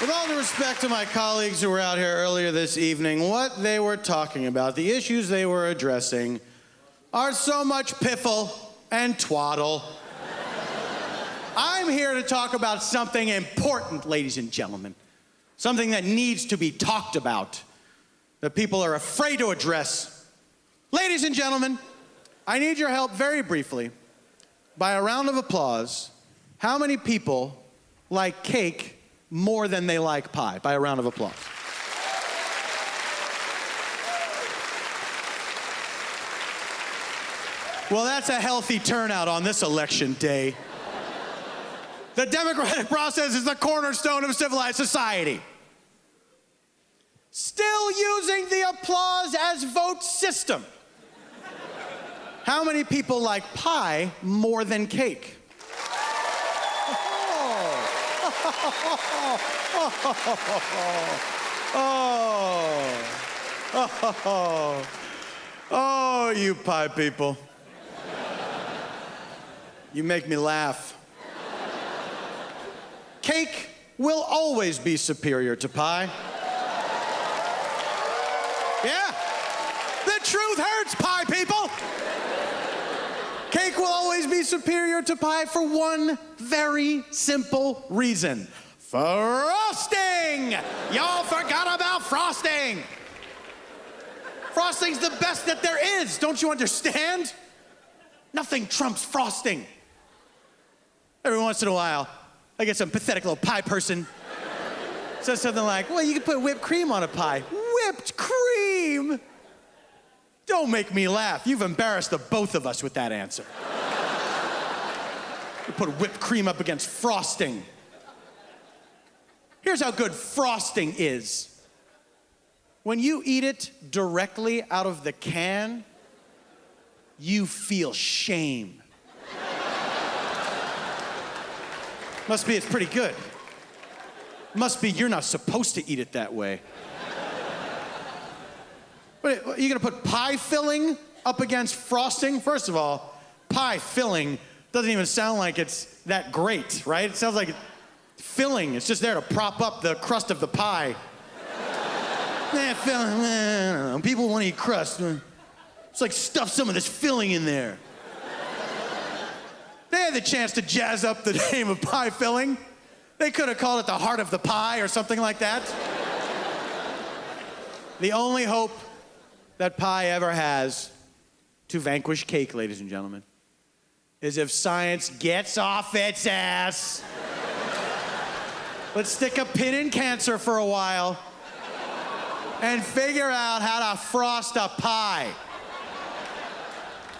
With all due respect to my colleagues who were out here earlier this evening, what they were talking about, the issues they were addressing, are so much piffle and twaddle. I'm here to talk about something important, ladies and gentlemen. Something that needs to be talked about, that people are afraid to address. Ladies and gentlemen, I need your help very briefly. By a round of applause, how many people like cake more than they like pie? By a round of applause. Well, that's a healthy turnout on this election day. The democratic process is the cornerstone of civilized society. Still using the applause as vote system. How many people like pie more than cake? Oh, oh, oh, you pie people. You make me laugh. Cake will always be superior to pie. Yeah, the truth hurts, pie people. Cake will always be superior to pie for one very simple reason frosting! Y'all forgot about frosting! Frosting's the best that there is, don't you understand? Nothing trumps frosting. Every once in a while, I get some pathetic little pie person says something like, well, you can put whipped cream on a pie. Whipped cream? Don't make me laugh. You've embarrassed the both of us with that answer. You put whipped cream up against frosting. Here's how good frosting is. When you eat it directly out of the can, you feel shame. Must be it's pretty good. Must be you're not supposed to eat it that way. But you're you gonna put pie filling up against frosting? First of all, pie filling doesn't even sound like it's that great, right? It sounds like filling. It's just there to prop up the crust of the pie. eh, filling, eh, people want to eat crust. It's like stuff some of this filling in there. They had the chance to jazz up the name of pie filling. They could have called it the heart of the pie or something like that. the only hope that pie ever has to vanquish cake, ladies and gentlemen, is if science gets off its ass. Let's stick a pin in cancer for a while and figure out how to frost a pie.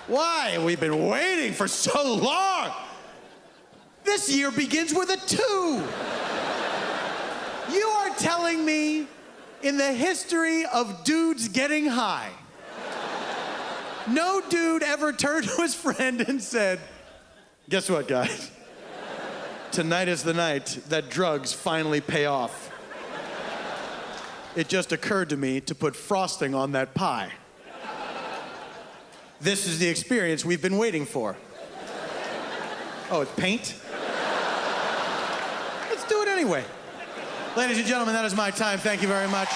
Why? We've been waiting for so long. This year begins with a two. You are telling me in the history of dudes getting high, no dude ever turned to his friend and said, Guess what, guys? Tonight is the night that drugs finally pay off. It just occurred to me to put frosting on that pie. This is the experience we've been waiting for. Oh, it's paint? Let's do it anyway. Ladies and gentlemen, that is my time. Thank you very much.